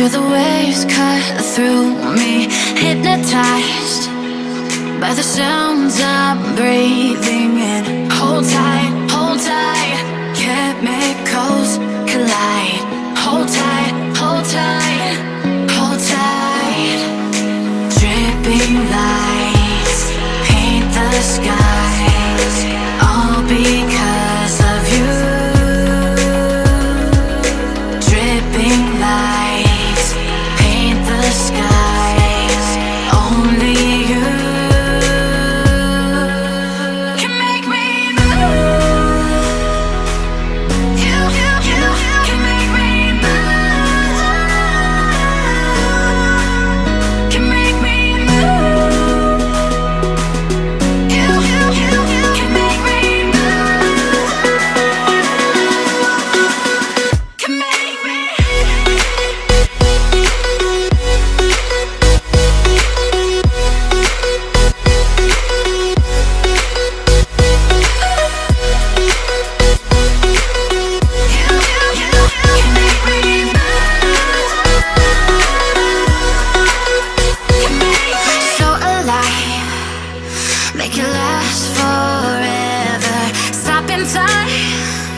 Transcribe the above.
Feel the waves cut through me Hypnotized by the sounds I'm breathing in. Hold tight, hold tight Chemicals collide. Hold tight, hold tight Hold tight. Dripping lights Paint the sky. Make it last forever. Stop in time